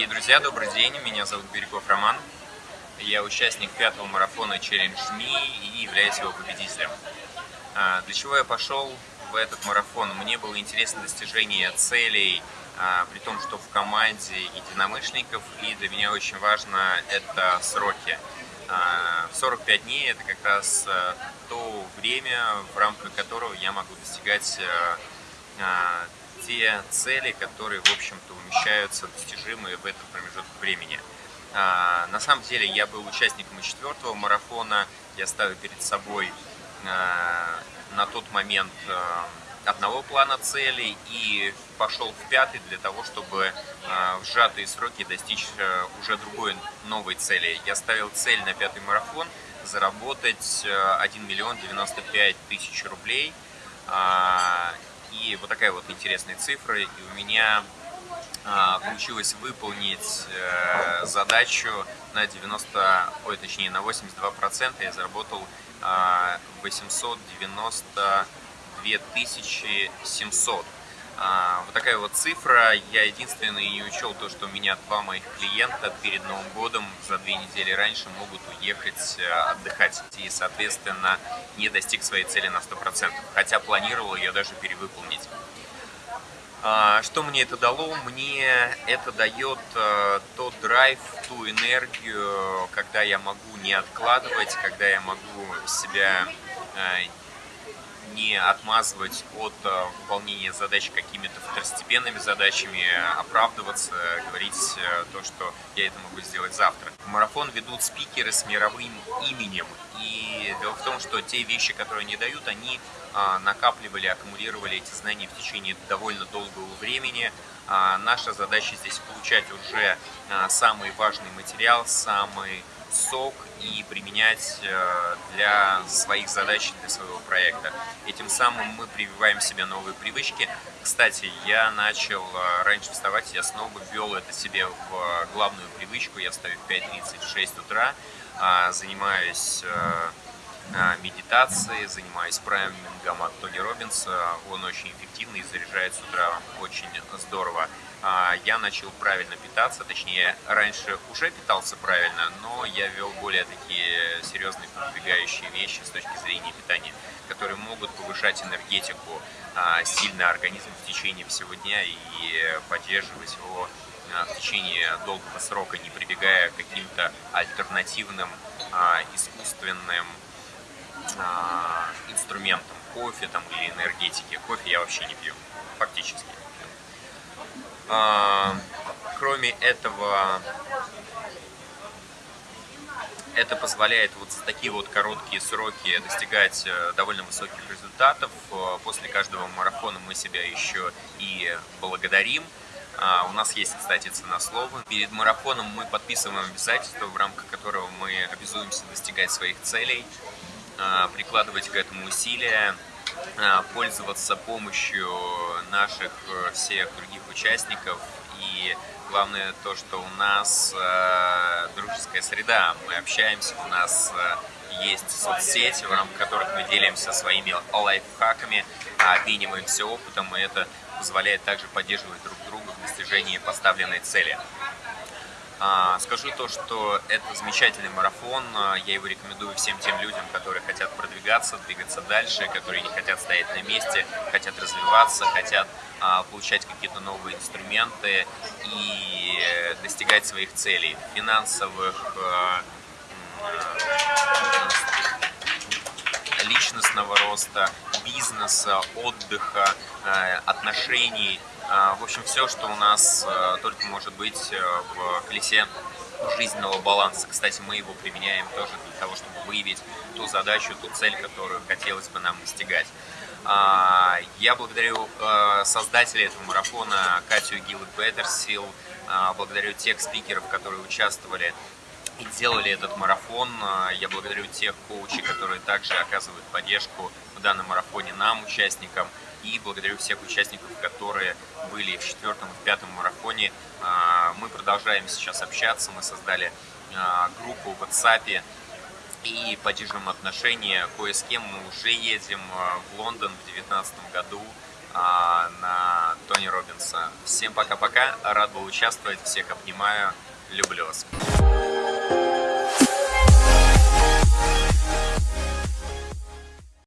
Дорогие друзья, добрый день, меня зовут Бирюков Роман. Я участник пятого марафона Challenge Me и являюсь его победителем. А, для чего я пошел в этот марафон? Мне было интересно достижение целей, а, при том, что в команде единомышленников, и для меня очень важно это сроки. 45 а, дней это как раз то время, в рамках которого я могу достигать те цели, которые, в общем-то, умещаются, достижимые в этот промежуток времени. А, на самом деле я был участником и четвертого марафона, я ставил перед собой а, на тот момент а, одного плана целей и пошел в пятый для того, чтобы в сжатые сроки достичь уже другой новой цели. Я ставил цель на пятый марафон заработать 1 миллион 95 тысяч рублей. И вот такая вот интересная цифра. И у меня а, получилось выполнить э, задачу на 90, ой, точнее на 82%. Я заработал 892 700 а, вот такая вот цифра. Я единственный не учел то, что у меня два моих клиента перед Новым годом за две недели раньше могут уехать э, отдыхать. И, соответственно, не достиг своей цели на 100%. Хотя планировал ее даже перевыполнить. А, что мне это дало? Мне это дает э, тот драйв, ту энергию, когда я могу не откладывать, когда я могу себя э, не отмазывать от э, выполнения задач какими-то второстепенными задачами, оправдываться, говорить э, то, что я это могу сделать завтра. Марафон ведут спикеры с мировым именем. И дело в том, что те вещи, которые они дают, они а, накапливали, аккумулировали эти знания в течение довольно долгого времени. А, наша задача здесь получать уже а, самый важный материал, самый сок и применять э, для своих задач, для своего проекта. Этим самым мы прививаем себе новые привычки. Кстати, я начал э, раньше вставать, я снова ввел это себе в э, главную привычку. Я встаю в 5.36 утра, а, занимаюсь медитацией, занимаюсь праймингом от Тони Робинса. Он очень эффективный и заряжает с утра очень здорово. А, я начал правильно питаться, точнее, раньше уже питался правильно, но я вел более такие серьезные продвигающие вещи с точки зрения питания, которые могут повышать энергетику а, сильно организм в течение всего дня и поддерживать его а, в течение долгого срока, не прибегая к каким-то альтернативным искусственным инструментам кофе там, или энергетики. Кофе я вообще не пью, фактически. А, кроме этого, это позволяет вот за такие вот короткие сроки достигать э, довольно высоких результатов. Э, после каждого марафона мы себя еще и благодарим. А, у нас есть, кстати, цена слова. Перед марафоном мы подписываем обязательство, в рамках которого мы обязуемся достигать своих целей, прикладывать к этому усилия, а, пользоваться помощью наших э, всех других участников и главное то, что у нас э, дружеская среда, мы общаемся, у нас э, есть соцсети, в рамках которых мы делимся своими лайфхаками, обмениваемся опытом, и это позволяет также поддерживать друг друга в достижении поставленной цели. А, скажу то, что это замечательный марафон, а, я его рекомендую всем тем людям, которые хотят продвигаться, двигаться дальше, которые не хотят стоять на месте, хотят развиваться, хотят а, получать какие-то новые инструменты и достигать своих целей, финансовых, личностного роста, бизнеса, отдыха, отношений, а, в общем, все, что у нас э, только может быть э, в колесе жизненного баланса. Кстати, мы его применяем тоже для того, чтобы выявить ту задачу, ту цель, которую хотелось бы нам достигать. А, я благодарю э, создателей этого марафона Катю Гилл Петерсил, а, благодарю тех спикеров, которые участвовали и делали этот марафон. Я благодарю тех коучей, которые также оказывают поддержку в данном марафоне нам, участникам. И благодарю всех участников, которые были в четвертом и в пятом марафоне. А, мы продолжаем сейчас общаться, мы создали а, группу в WhatsApp и поддерживаем отношения. Кое с кем мы уже едем а, в Лондон в 2019 году на Тони Робинс конца. Всем пока-пока, рад был участвовать, всех обнимаю, люблю вас.